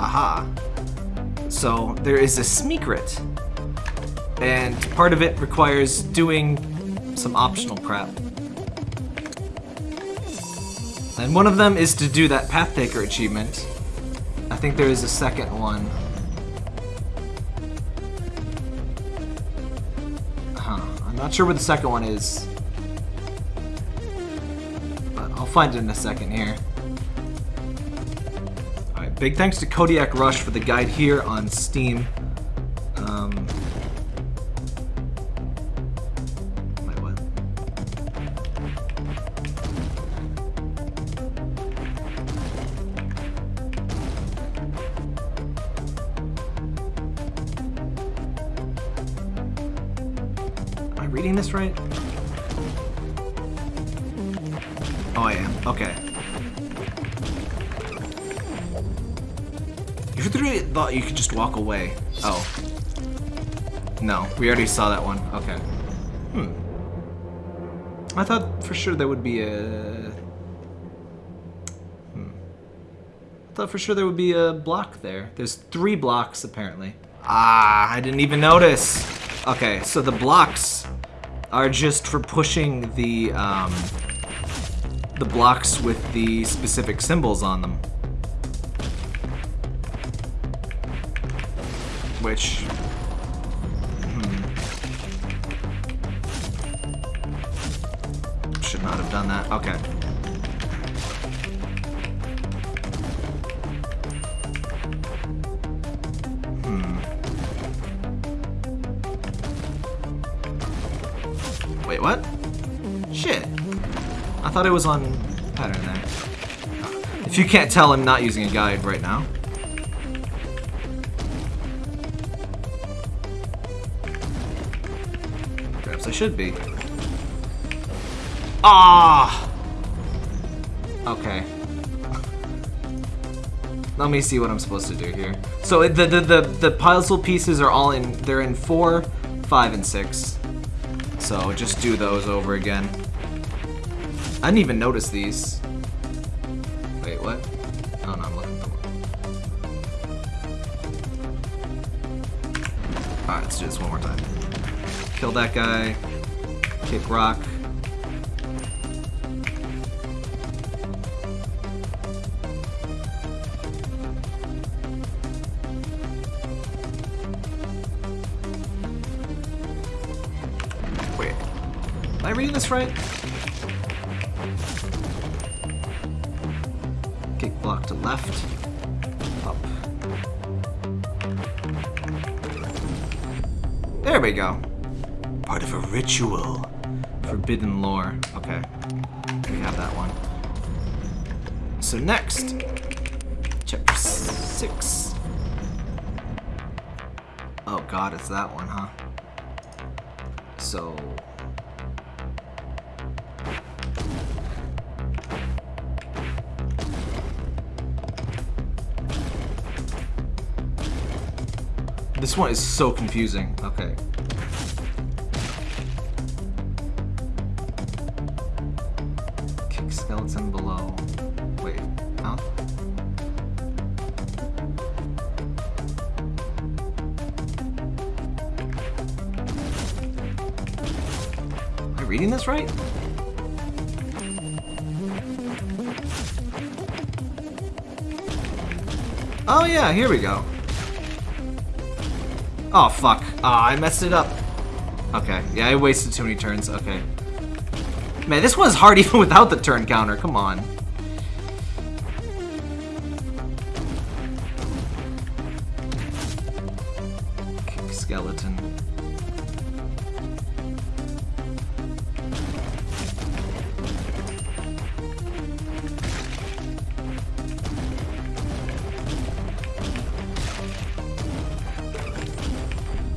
Aha. So there is a Smeekrit. And part of it requires doing some optional crap. And one of them is to do that Path Taker achievement. I think there is a second one. Huh. I'm not sure what the second one is. But I'll find it in a second here. Big thanks to Kodiak Rush for the guide here on Steam. Um? Am I reading this right? Oh, I am. Okay. Really thought you could just walk away. Oh. No, we already saw that one. Okay. Hmm. I thought for sure there would be a... Hmm. I thought for sure there would be a block there. There's three blocks, apparently. Ah, I didn't even notice. Okay, so the blocks are just for pushing the, um, the blocks with the specific symbols on them. Which... hmm. Should not have done that. Okay. Hmm. Wait, what? Shit. I thought it was on pattern there. If you can't tell, I'm not using a guide right now. Perhaps I should be. Ah! Okay. Let me see what I'm supposed to do here. So the, the, the, the puzzle pieces are all in, they're in 4, 5, and 6. So just do those over again. I didn't even notice these. Wait, what? Oh no, I'm looking for one. Alright, let's do this one more time. Kill that guy. Kick rock. Wait. Am I reading this right? Kick block to left. Up. There we go. Part of a ritual. Forbidden lore. Okay. We have that one. So next, chapter six. Oh god, it's that one, huh? So... This one is so confusing. Okay. Reading this right? Oh yeah, here we go. Oh, fuck. Ah, I messed it up. Okay, yeah, I wasted too many turns. Okay. Man, this one's hard even without the turn counter. Come on.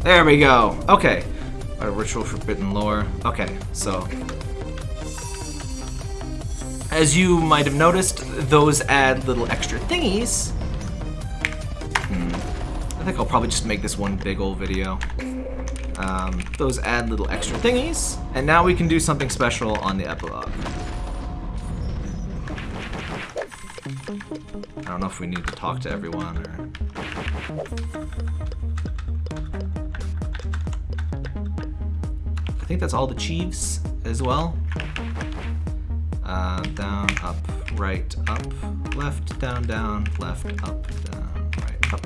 There we go. Okay. A ritual forbidden lore. Okay, so. As you might have noticed, those add little extra thingies. Hmm. I think I'll probably just make this one big old video. Um, those add little extra thingies. And now we can do something special on the epilogue. I don't know if we need to talk to everyone or... think that's all the chiefs as well. Uh, down, up, right, up, left, down, down, left, up, down, right, up.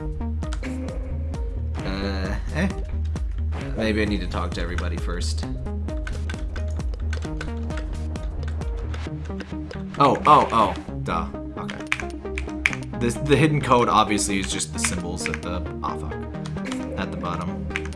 Uh, eh? Maybe I need to talk to everybody first. Oh, oh, oh, duh. Okay. This, the hidden code obviously is just the symbols at the, oh fuck, at the bottom.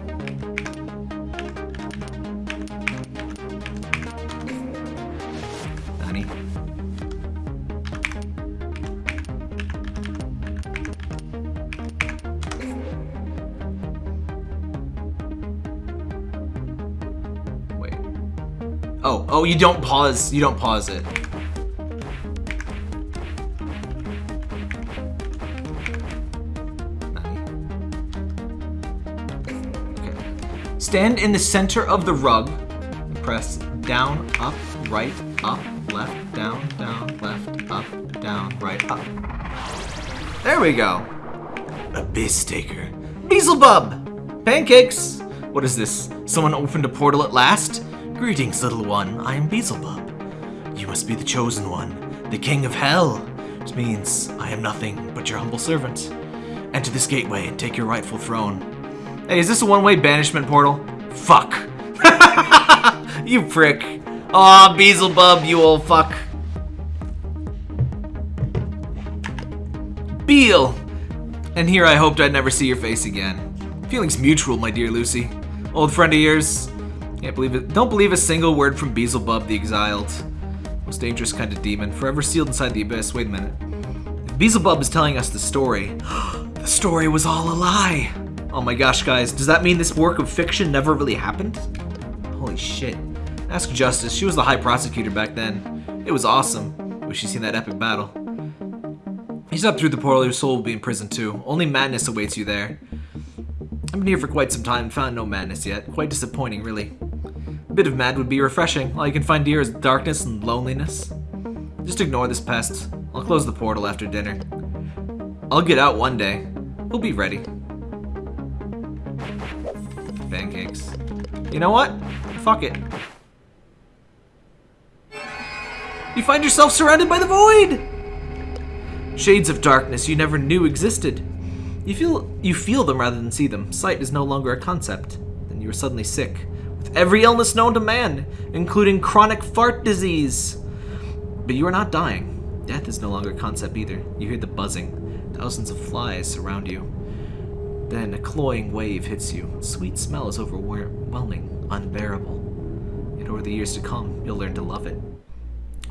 Oh, you don't pause. You don't pause it. Stand in the center of the rug. Press down, up, right, up, left, down, down, left, up, down, right, up. There we go. Abyss Taker. Beelzebub! Pancakes! What is this? Someone opened a portal at last? Greetings, little one. I am Beelzebub. You must be the chosen one, the king of hell. Which means I am nothing but your humble servant. Enter this gateway and take your rightful throne. Hey, is this a one-way banishment portal? Fuck. you prick. Aw, Beelzebub, you old fuck. Beel! And here I hoped I'd never see your face again. Feelings mutual, my dear Lucy. Old friend of yours. Can't believe it. Don't believe a single word from Beelzebub the Exiled. Most dangerous kind of demon, forever sealed inside the abyss. Wait a minute. If Beelzebub is telling us the story, the story was all a lie. Oh my gosh, guys, does that mean this work of fiction never really happened? Holy shit. Ask Justice, she was the high prosecutor back then. It was awesome. Wish you seen that epic battle. He's up through the portal, your soul will be in prison too. Only madness awaits you there. I've been here for quite some time found no madness yet. Quite disappointing, really. A bit of mad would be refreshing. All you can find here is darkness and loneliness. Just ignore this pest. I'll close the portal after dinner. I'll get out one day. We'll be ready. Pancakes. You know what? Fuck it. You find yourself surrounded by the void! Shades of darkness you never knew existed. You feel you feel them rather than see them. Sight is no longer a concept. Then you are suddenly sick. With every illness known to man, including chronic fart disease. But you are not dying. Death is no longer a concept either. You hear the buzzing. Thousands of flies surround you. Then a cloying wave hits you. Sweet smell is overwhelming, unbearable. And over the years to come, you'll learn to love it.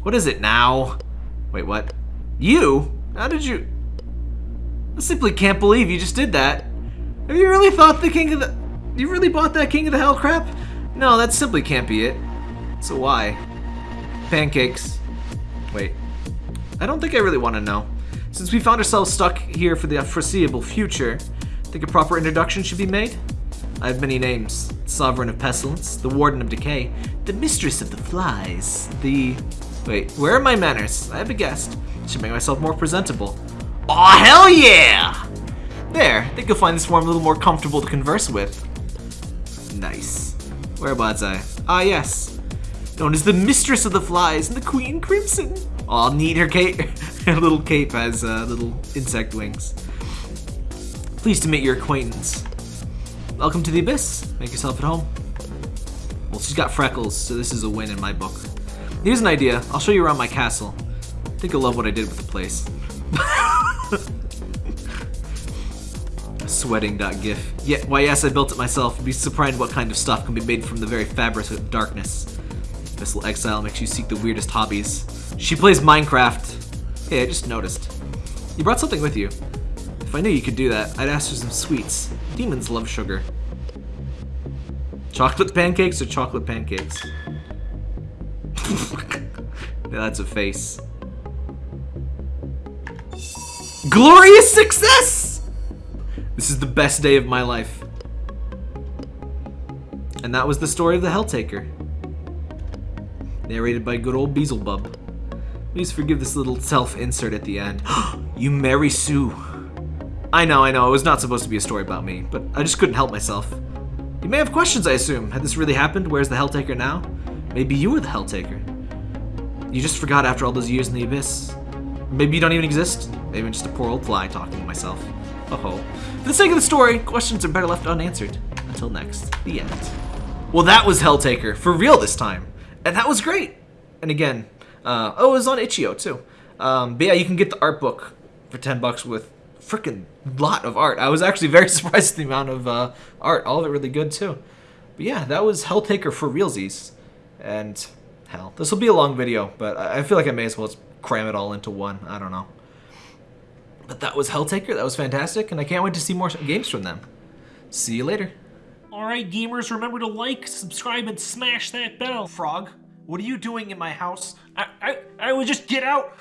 What is it now? Wait, what? You? How did you... I simply can't believe you just did that. Have you really thought the King of the... You really bought that King of the Hell crap? No, that simply can't be it. So why? Pancakes. Wait. I don't think I really want to know. Since we found ourselves stuck here for the foreseeable future, I think a proper introduction should be made? I have many names. Sovereign of Pestilence, the Warden of Decay, the Mistress of the Flies, the... Wait, where are my manners? I have a guest. Should make myself more presentable. Aw, oh, hell yeah! There, I think you'll find this form a little more comfortable to converse with. Nice. Whereabouts I? Ah, yes. Known as the Mistress of the Flies and the Queen Crimson. Oh, neat, her cape. her little cape has uh, little insect wings. Pleased to meet your acquaintance. Welcome to the Abyss. Make yourself at home. Well, she's got freckles, so this is a win in my book. Here's an idea. I'll show you around my castle. I think you'll love what I did with the place. Sweating.gif. Yeah, why yes, I built it myself. Be surprised what kind of stuff can be made from the very fabric of darkness. Missile Exile makes you seek the weirdest hobbies. She plays Minecraft. Hey, I just noticed. You brought something with you. If I knew you could do that, I'd ask for some sweets. Demons love sugar. Chocolate pancakes or chocolate pancakes? that's a face. Glorious success! This is the best day of my life. And that was the story of the Helltaker. Narrated by good old Beelzebub. Please forgive this little self-insert at the end. you marry Sue. I know, I know, it was not supposed to be a story about me, but I just couldn't help myself. You may have questions, I assume. Had this really happened? Where's the Helltaker now? Maybe you were the Helltaker. You just forgot after all those years in the Abyss. Maybe you don't even exist. Maybe I'm just a poor old fly talking to myself. Oh, For the sake of the story, questions are better left unanswered. Until next, the end. Well, that was Helltaker, for real this time. And that was great. And again, uh, oh, it was on Itch.io too. Um, but yeah, you can get the art book for 10 bucks with freaking lot of art. I was actually very surprised at the amount of uh, art. All of it really good too. But yeah, that was Helltaker for realsies. And hell, this will be a long video, but I feel like I may as well just cram it all into one. I don't know. But that was Helltaker. That was fantastic, and I can't wait to see more games from them. See you later. Alright, gamers, remember to like, subscribe, and smash that bell. Frog, what are you doing in my house? I, I, I would just get out.